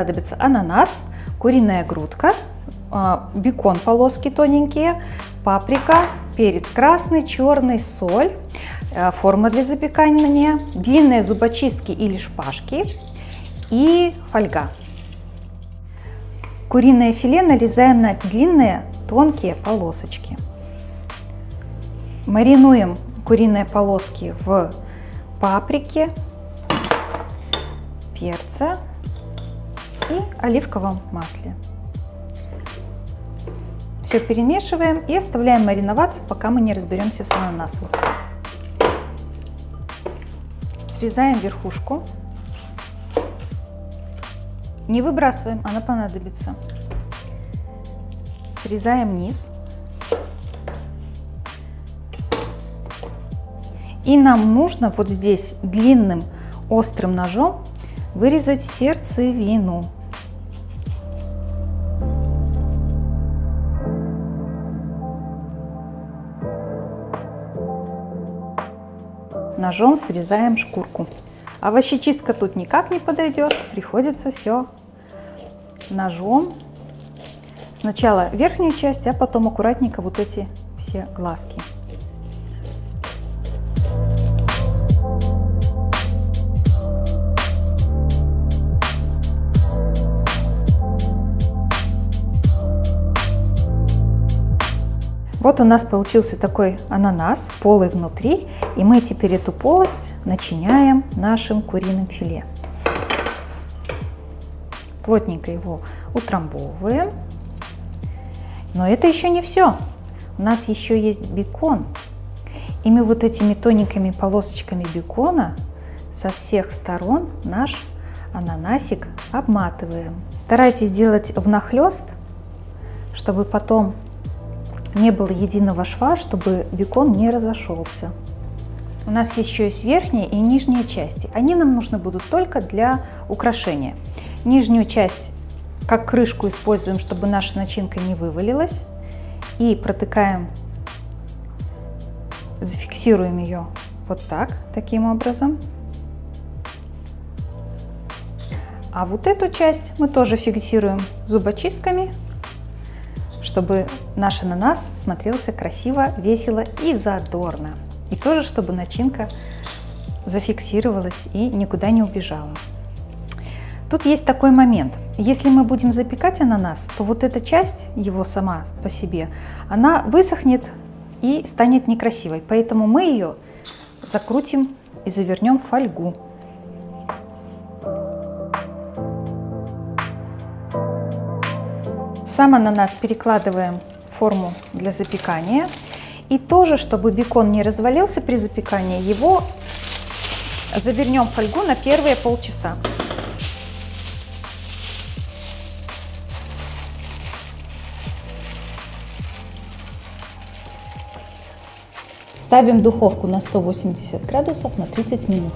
понадобится ананас, куриная грудка, а, бекон полоски тоненькие, паприка, перец красный, черный, соль, а, форма для запекания, длинные зубочистки или шпажки и фольга. Куриное филе нарезаем на длинные тонкие полосочки. Маринуем куриные полоски в паприке, перце и оливковом масле. Все перемешиваем и оставляем мариноваться, пока мы не разберемся с ананасом. Срезаем верхушку. Не выбрасываем, она понадобится. Срезаем низ. И нам нужно вот здесь длинным острым ножом вырезать сердцевину. Ножом срезаем шкурку. Овощечистка тут никак не подойдет, приходится все ножом. Сначала верхнюю часть, а потом аккуратненько вот эти все глазки. Вот у нас получился такой ананас, полый внутри, и мы теперь эту полость начиняем нашим куриным филе. Плотненько его утрамбовываем. Но это еще не все. У нас еще есть бекон. И мы вот этими тоненькими полосочками бекона со всех сторон наш ананасик обматываем. Старайтесь делать внахлест, чтобы потом не было единого шва, чтобы бекон не разошелся. У нас еще есть верхняя и нижняя части. Они нам нужны будут только для украшения. Нижнюю часть как крышку используем, чтобы наша начинка не вывалилась. И протыкаем, зафиксируем ее вот так, таким образом. А вот эту часть мы тоже фиксируем зубочистками чтобы наш ананас смотрелся красиво, весело и задорно. И тоже, чтобы начинка зафиксировалась и никуда не убежала. Тут есть такой момент. Если мы будем запекать ананас, то вот эта часть, его сама по себе, она высохнет и станет некрасивой. Поэтому мы ее закрутим и завернем в фольгу. Сам ананас перекладываем в форму для запекания. И тоже, чтобы бекон не развалился при запекании, его завернем в фольгу на первые полчаса. Ставим духовку на 180 градусов на 30 минут.